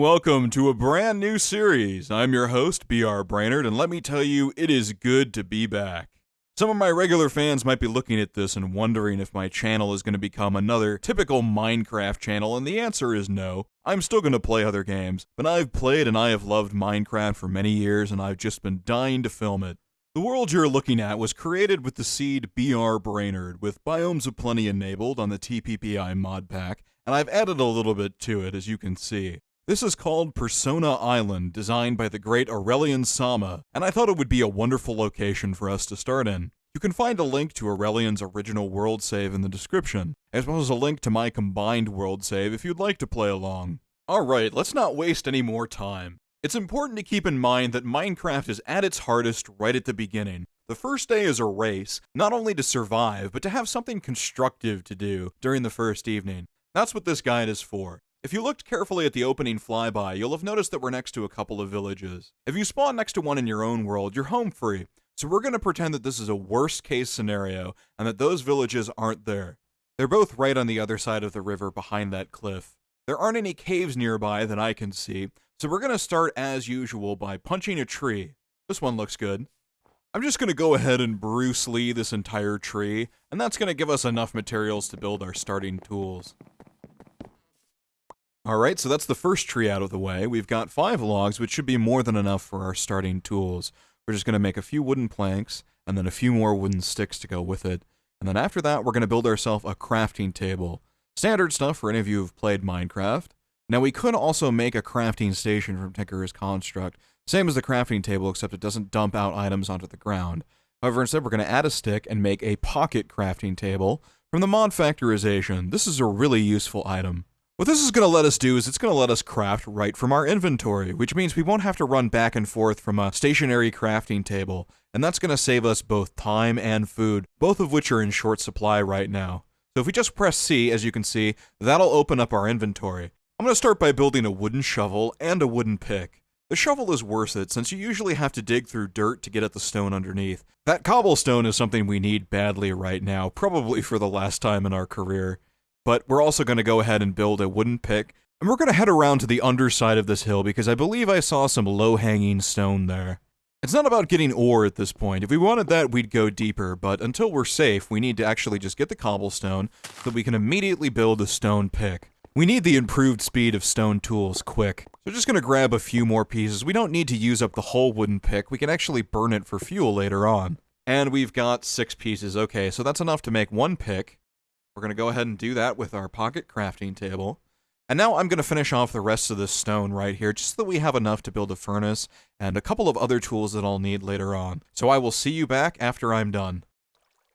Welcome to a brand new series. I'm your host, BR Brainerd, and let me tell you, it is good to be back. Some of my regular fans might be looking at this and wondering if my channel is going to become another typical Minecraft channel, and the answer is no. I'm still going to play other games, but I've played and I have loved Minecraft for many years, and I've just been dying to film it. The world you're looking at was created with the seed BR Brainerd, with Biomes of Plenty enabled on the TPPI mod pack, and I've added a little bit to it as you can see. This is called Persona Island, designed by the great Aurelian Sama, and I thought it would be a wonderful location for us to start in. You can find a link to Aurelian's original world save in the description, as well as a link to my combined world save if you'd like to play along. Alright, let's not waste any more time. It's important to keep in mind that Minecraft is at its hardest right at the beginning. The first day is a race, not only to survive, but to have something constructive to do during the first evening. That's what this guide is for. If you looked carefully at the opening flyby, you'll have noticed that we're next to a couple of villages. If you spawn next to one in your own world, you're home free. So we're going to pretend that this is a worst case scenario and that those villages aren't there. They're both right on the other side of the river behind that cliff. There aren't any caves nearby that I can see, so we're going to start as usual by punching a tree. This one looks good. I'm just going to go ahead and Bruce Lee this entire tree, and that's going to give us enough materials to build our starting tools. Alright, so that's the first tree out of the way. We've got five logs, which should be more than enough for our starting tools. We're just going to make a few wooden planks, and then a few more wooden sticks to go with it. And then after that, we're going to build ourselves a crafting table. Standard stuff for any of you who've played Minecraft. Now, we could also make a crafting station from Tinker's Construct, same as the crafting table, except it doesn't dump out items onto the ground. However, instead, we're going to add a stick and make a pocket crafting table from the mod factorization. This is a really useful item. What this is going to let us do is it's going to let us craft right from our inventory, which means we won't have to run back and forth from a stationary crafting table, and that's going to save us both time and food, both of which are in short supply right now. So if we just press C, as you can see, that'll open up our inventory. I'm going to start by building a wooden shovel and a wooden pick. The shovel is worth it, since you usually have to dig through dirt to get at the stone underneath. That cobblestone is something we need badly right now, probably for the last time in our career but we're also going to go ahead and build a wooden pick. And we're going to head around to the underside of this hill because I believe I saw some low-hanging stone there. It's not about getting ore at this point. If we wanted that, we'd go deeper, but until we're safe, we need to actually just get the cobblestone so that we can immediately build a stone pick. We need the improved speed of stone tools quick. So we're just going to grab a few more pieces. We don't need to use up the whole wooden pick. We can actually burn it for fuel later on. And we've got six pieces. Okay, so that's enough to make one pick. We're going to go ahead and do that with our pocket crafting table. And now I'm going to finish off the rest of this stone right here, just so that we have enough to build a furnace and a couple of other tools that I'll need later on. So I will see you back after I'm done.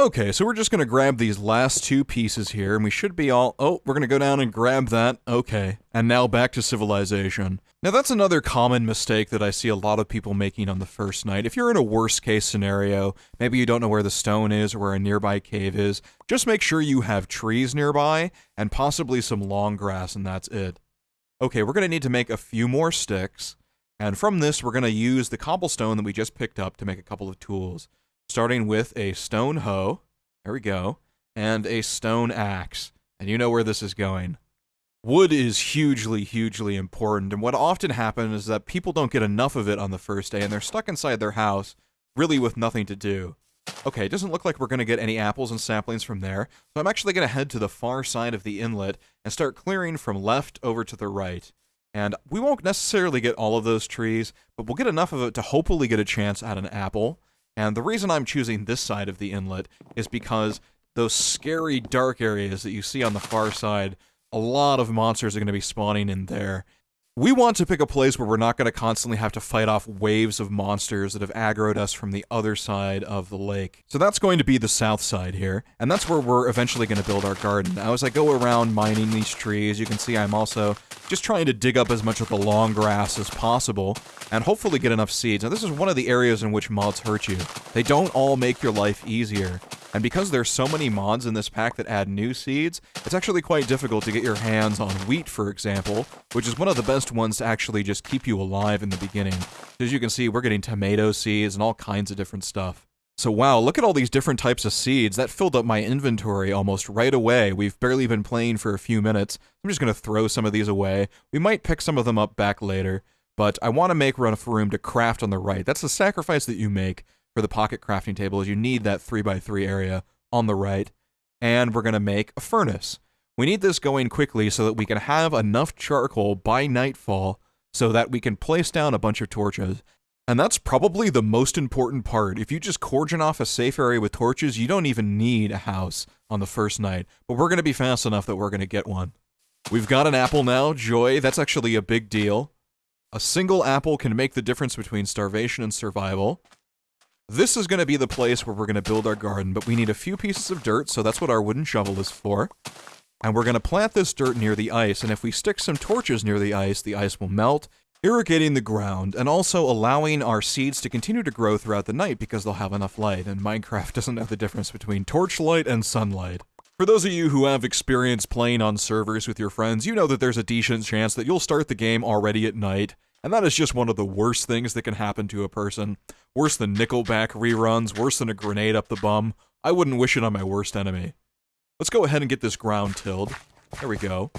Okay, so we're just going to grab these last two pieces here, and we should be all... Oh, we're going to go down and grab that. Okay. And now back to civilization. Now that's another common mistake that I see a lot of people making on the first night. If you're in a worst case scenario, maybe you don't know where the stone is or where a nearby cave is, just make sure you have trees nearby, and possibly some long grass, and that's it. Okay, we're going to need to make a few more sticks, and from this we're going to use the cobblestone that we just picked up to make a couple of tools starting with a stone hoe. There we go. And a stone axe. And you know where this is going. Wood is hugely, hugely important, and what often happens is that people don't get enough of it on the first day, and they're stuck inside their house, really with nothing to do. Okay, it doesn't look like we're going to get any apples and saplings from there, so I'm actually going to head to the far side of the inlet and start clearing from left over to the right. And we won't necessarily get all of those trees, but we'll get enough of it to hopefully get a chance at an apple. And the reason I'm choosing this side of the inlet is because those scary dark areas that you see on the far side, a lot of monsters are going to be spawning in there. We want to pick a place where we're not going to constantly have to fight off waves of monsters that have aggroed us from the other side of the lake. So that's going to be the south side here, and that's where we're eventually going to build our garden. Now as I go around mining these trees, you can see I'm also just trying to dig up as much of the long grass as possible, and hopefully get enough seeds. Now this is one of the areas in which mods hurt you. They don't all make your life easier. And because there's so many mods in this pack that add new seeds, it's actually quite difficult to get your hands on wheat, for example, which is one of the best ones to actually just keep you alive in the beginning. As you can see, we're getting tomato seeds and all kinds of different stuff. So wow, look at all these different types of seeds. That filled up my inventory almost right away. We've barely been playing for a few minutes. I'm just going to throw some of these away. We might pick some of them up back later, but I want to make enough room to craft on the right. That's the sacrifice that you make for the pocket crafting table is you need that 3x3 area on the right. And we're going to make a furnace. We need this going quickly so that we can have enough charcoal by nightfall so that we can place down a bunch of torches. And that's probably the most important part. If you just cordon off a safe area with torches, you don't even need a house on the first night. But we're going to be fast enough that we're going to get one. We've got an apple now, joy. That's actually a big deal. A single apple can make the difference between starvation and survival. This is going to be the place where we're going to build our garden, but we need a few pieces of dirt, so that's what our wooden shovel is for. And we're going to plant this dirt near the ice, and if we stick some torches near the ice, the ice will melt, irrigating the ground, and also allowing our seeds to continue to grow throughout the night because they'll have enough light, and Minecraft doesn't know the difference between torchlight and sunlight. For those of you who have experience playing on servers with your friends, you know that there's a decent chance that you'll start the game already at night, and that is just one of the worst things that can happen to a person. Worse than Nickelback reruns, worse than a grenade up the bum. I wouldn't wish it on my worst enemy. Let's go ahead and get this ground tilled. There we go.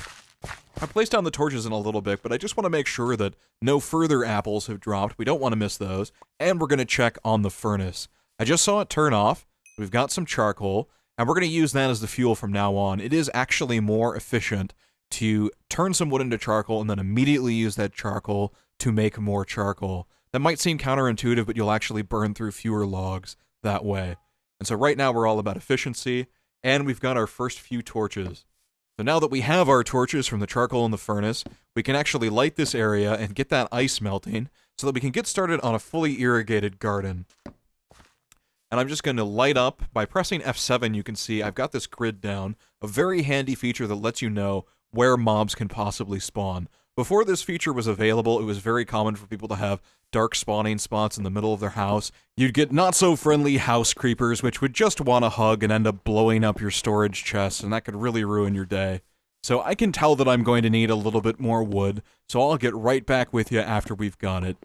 I placed down the torches in a little bit, but I just want to make sure that no further apples have dropped. We don't want to miss those. And we're going to check on the furnace. I just saw it turn off. We've got some charcoal, and we're going to use that as the fuel from now on. It is actually more efficient to turn some wood into charcoal and then immediately use that charcoal to make more charcoal. That might seem counterintuitive, but you'll actually burn through fewer logs that way. And so right now we're all about efficiency, and we've got our first few torches. So now that we have our torches from the charcoal in the furnace, we can actually light this area and get that ice melting so that we can get started on a fully irrigated garden. And I'm just going to light up, by pressing F7 you can see I've got this grid down, a very handy feature that lets you know where mobs can possibly spawn. Before this feature was available, it was very common for people to have dark spawning spots in the middle of their house. You'd get not so friendly house creepers, which would just want to hug and end up blowing up your storage chest, and that could really ruin your day. So I can tell that I'm going to need a little bit more wood, so I'll get right back with you after we've got it.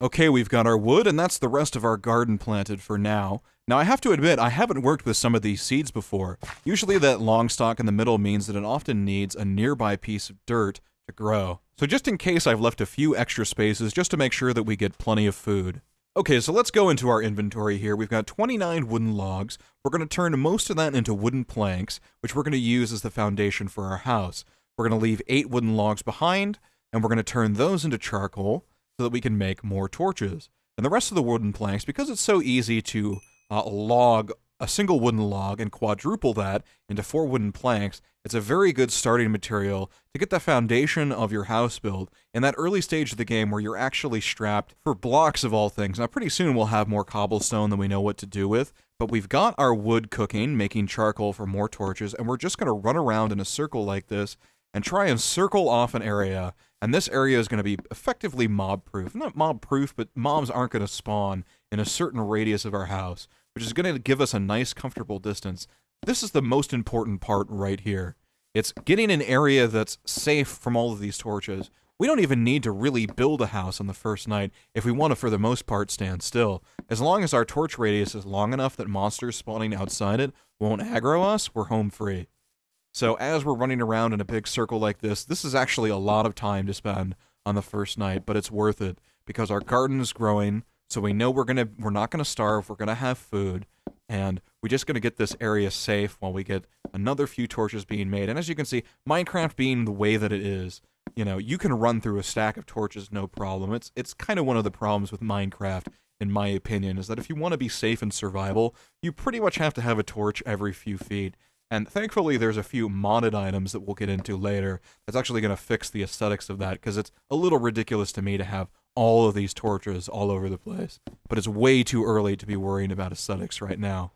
Okay, we've got our wood, and that's the rest of our garden planted for now. Now, I have to admit, I haven't worked with some of these seeds before. Usually that long stalk in the middle means that it often needs a nearby piece of dirt to grow. So just in case I've left a few extra spaces just to make sure that we get plenty of food. Okay, so let's go into our inventory here. We've got 29 wooden logs. We're going to turn most of that into wooden planks, which we're going to use as the foundation for our house. We're going to leave 8 wooden logs behind, and we're going to turn those into charcoal so that we can make more torches. And the rest of the wooden planks, because it's so easy to uh, log a single wooden log and quadruple that into four wooden planks, it's a very good starting material to get the foundation of your house built in that early stage of the game where you're actually strapped for blocks of all things. Now, pretty soon we'll have more cobblestone than we know what to do with, but we've got our wood cooking, making charcoal for more torches, and we're just going to run around in a circle like this and try and circle off an area. And this area is going to be effectively mob proof. Not mob proof, but mobs aren't going to spawn in a certain radius of our house which is going to give us a nice, comfortable distance. This is the most important part right here. It's getting an area that's safe from all of these torches. We don't even need to really build a house on the first night if we want to, for the most part, stand still. As long as our torch radius is long enough that monsters spawning outside it won't aggro us, we're home free. So as we're running around in a big circle like this, this is actually a lot of time to spend on the first night, but it's worth it because our garden is growing, so we know we're gonna we're not gonna starve. We're gonna have food, and we're just gonna get this area safe while we get another few torches being made. And as you can see, Minecraft being the way that it is, you know, you can run through a stack of torches no problem. It's it's kind of one of the problems with Minecraft, in my opinion, is that if you want to be safe in survival, you pretty much have to have a torch every few feet. And thankfully, there's a few modded items that we'll get into later that's actually going to fix the aesthetics of that, because it's a little ridiculous to me to have all of these torches all over the place. But it's way too early to be worrying about aesthetics right now.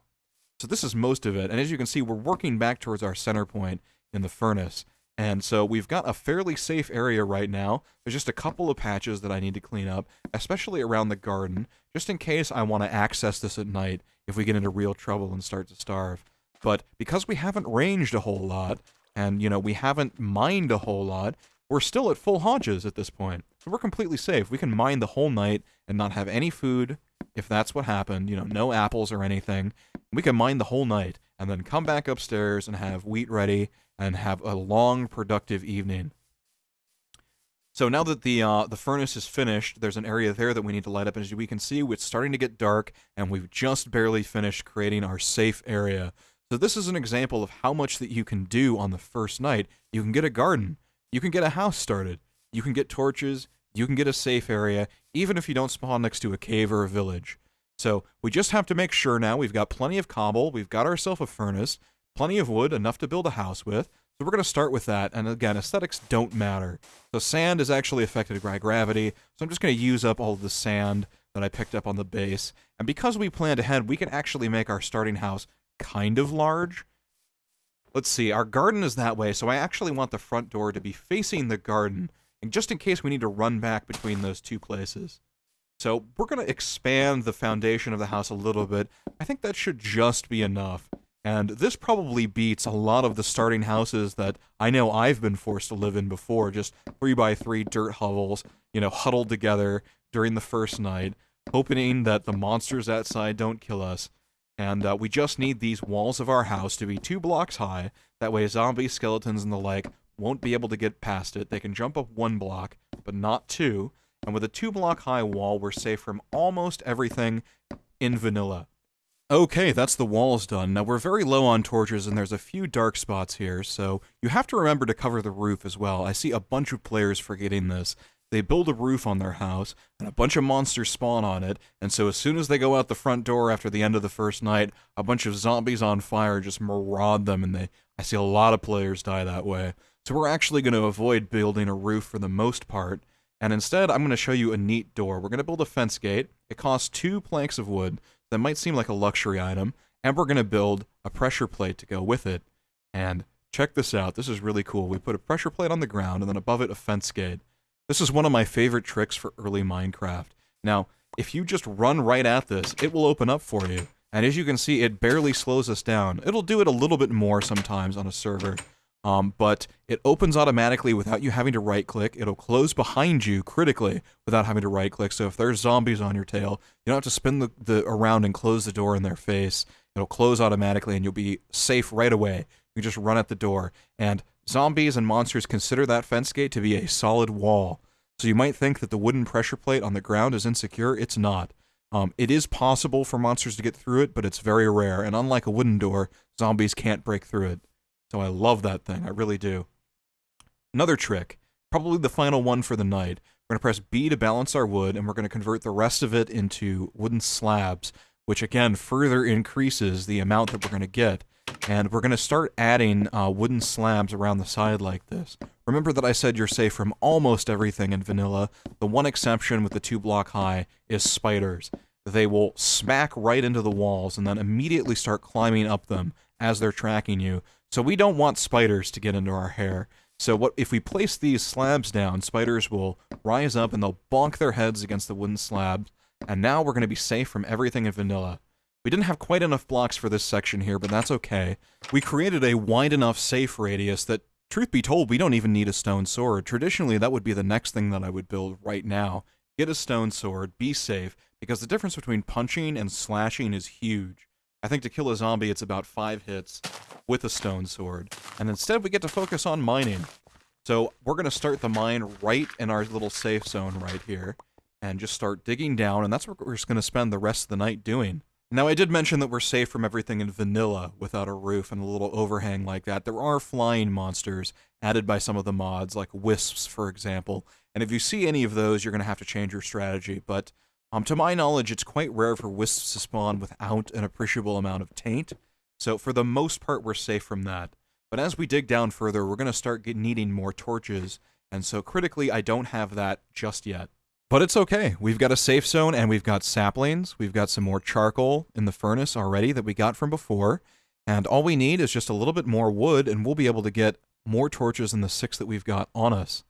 So this is most of it, and as you can see, we're working back towards our center point in the furnace. And so we've got a fairly safe area right now. There's just a couple of patches that I need to clean up, especially around the garden, just in case I want to access this at night if we get into real trouble and start to starve. But because we haven't ranged a whole lot, and, you know, we haven't mined a whole lot, we're still at full haunches at this point. So we're completely safe. We can mine the whole night and not have any food if that's what happened, you know, no apples or anything. We can mine the whole night and then come back upstairs and have wheat ready and have a long, productive evening. So now that the uh, the furnace is finished, there's an area there that we need to light up. And as we can see, it's starting to get dark, and we've just barely finished creating our safe area. So this is an example of how much that you can do on the first night. You can get a garden, you can get a house started, you can get torches, you can get a safe area, even if you don't spawn next to a cave or a village. So we just have to make sure now we've got plenty of cobble, we've got ourselves a furnace, plenty of wood, enough to build a house with. So we're going to start with that, and again, aesthetics don't matter. So sand is actually affected by gravity, so I'm just going to use up all of the sand that I picked up on the base. And because we planned ahead, we can actually make our starting house kind of large. Let's see, our garden is that way, so I actually want the front door to be facing the garden, and just in case we need to run back between those two places. So we're going to expand the foundation of the house a little bit. I think that should just be enough. And this probably beats a lot of the starting houses that I know I've been forced to live in before, just three by three dirt hovels, you know, huddled together during the first night, hoping that the monsters outside don't kill us. And uh, we just need these walls of our house to be two blocks high. That way zombies, skeletons, and the like won't be able to get past it. They can jump up one block, but not two. And with a two block high wall, we're safe from almost everything in vanilla. Okay, that's the walls done. Now we're very low on torches and there's a few dark spots here, so you have to remember to cover the roof as well. I see a bunch of players forgetting this. They build a roof on their house, and a bunch of monsters spawn on it, and so as soon as they go out the front door after the end of the first night, a bunch of zombies on fire just maraud them, and they I see a lot of players die that way. So we're actually going to avoid building a roof for the most part, and instead I'm going to show you a neat door. We're going to build a fence gate. It costs two planks of wood, that might seem like a luxury item, and we're going to build a pressure plate to go with it. And check this out, this is really cool. We put a pressure plate on the ground, and then above it a fence gate. This is one of my favorite tricks for early Minecraft. Now, if you just run right at this, it will open up for you. And as you can see, it barely slows us down. It'll do it a little bit more sometimes on a server. Um, but it opens automatically without you having to right click. It'll close behind you critically without having to right click. So if there's zombies on your tail, you don't have to spin the, the around and close the door in their face. It'll close automatically and you'll be safe right away. You just run at the door. And zombies and monsters consider that fence gate to be a solid wall. So you might think that the wooden pressure plate on the ground is insecure. It's not. Um, it is possible for monsters to get through it, but it's very rare. And unlike a wooden door, zombies can't break through it. So I love that thing. I really do. Another trick, probably the final one for the night. We're going to press B to balance our wood, and we're going to convert the rest of it into wooden slabs, which again further increases the amount that we're going to get. And we're going to start adding uh, wooden slabs around the side like this. Remember that I said you're safe from almost everything in vanilla. The one exception with the two block high is spiders. They will smack right into the walls and then immediately start climbing up them as they're tracking you. So we don't want spiders to get into our hair. So what if we place these slabs down, spiders will rise up and they'll bonk their heads against the wooden slabs, and now we're going to be safe from everything in vanilla. We didn't have quite enough blocks for this section here, but that's okay. We created a wide enough safe radius that, truth be told, we don't even need a stone sword. Traditionally, that would be the next thing that I would build right now. Get a stone sword, be safe, because the difference between punching and slashing is huge. I think to kill a zombie, it's about five hits with a stone sword. And instead, we get to focus on mining. So we're going to start the mine right in our little safe zone right here. And just start digging down, and that's what we're just going to spend the rest of the night doing. Now, I did mention that we're safe from everything in vanilla without a roof and a little overhang like that. There are flying monsters added by some of the mods, like wisps, for example. And if you see any of those, you're going to have to change your strategy. But um, to my knowledge, it's quite rare for wisps to spawn without an appreciable amount of taint, so for the most part, we're safe from that. But as we dig down further, we're going to start needing more torches, and so critically, I don't have that just yet. But it's okay. We've got a safe zone, and we've got saplings. We've got some more charcoal in the furnace already that we got from before, and all we need is just a little bit more wood, and we'll be able to get more torches than the six that we've got on us.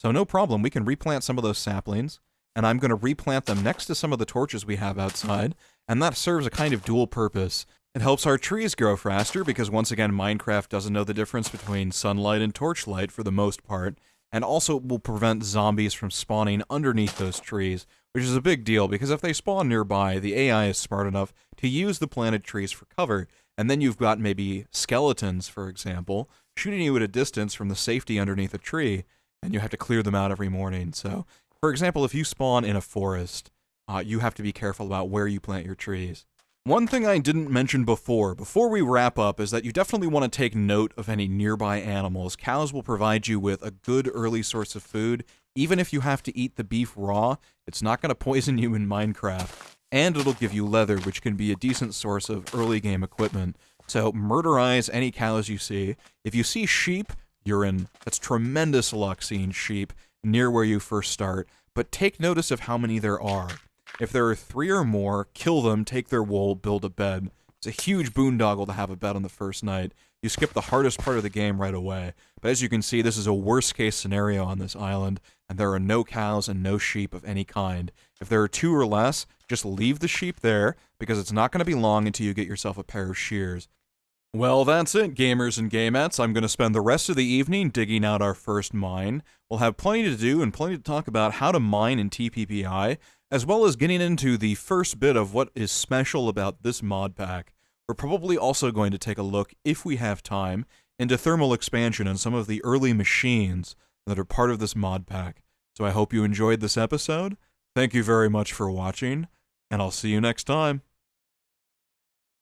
So no problem, we can replant some of those saplings, and I'm going to replant them next to some of the torches we have outside, and that serves a kind of dual purpose. It helps our trees grow faster because once again Minecraft doesn't know the difference between sunlight and torchlight for the most part, and also will prevent zombies from spawning underneath those trees, which is a big deal because if they spawn nearby, the AI is smart enough to use the planted trees for cover, and then you've got maybe skeletons, for example, shooting you at a distance from the safety underneath a tree, and you have to clear them out every morning. So, for example, if you spawn in a forest, uh, you have to be careful about where you plant your trees. One thing I didn't mention before, before we wrap up, is that you definitely want to take note of any nearby animals. Cows will provide you with a good early source of food. Even if you have to eat the beef raw, it's not going to poison you in Minecraft. And it'll give you leather, which can be a decent source of early game equipment. So murderize any cows you see. If you see sheep, you're in. That's tremendous luck seeing sheep near where you first start. But take notice of how many there are. If there are three or more, kill them, take their wool, build a bed. It's a huge boondoggle to have a bed on the first night. You skip the hardest part of the game right away. But as you can see, this is a worst case scenario on this island, and there are no cows and no sheep of any kind. If there are two or less, just leave the sheep there, because it's not going to be long until you get yourself a pair of shears. Well, that's it, gamers and gamettes. I'm going to spend the rest of the evening digging out our first mine. We'll have plenty to do and plenty to talk about how to mine in TPPI, as well as getting into the first bit of what is special about this mod pack. We're probably also going to take a look, if we have time, into thermal expansion and some of the early machines that are part of this mod pack. So I hope you enjoyed this episode. Thank you very much for watching, and I'll see you next time.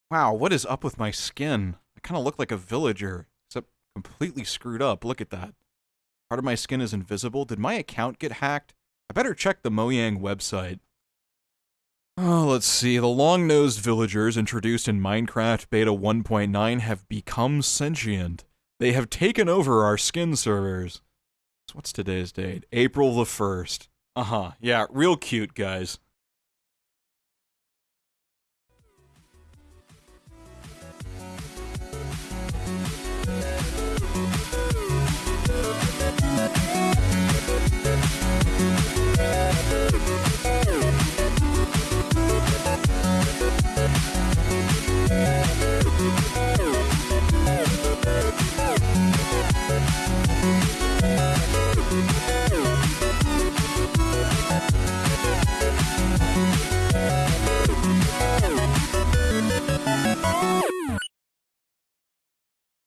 Wow, what is up with my skin? I kind of look like a villager, except completely screwed up. Look at that. Part of my skin is invisible. Did my account get hacked? I better check the Mojang website. Oh, let's see. The long-nosed villagers introduced in Minecraft Beta 1.9 have become sentient. They have taken over our skin servers. So what's today's date? April the 1st. Uh-huh. Yeah, real cute, guys.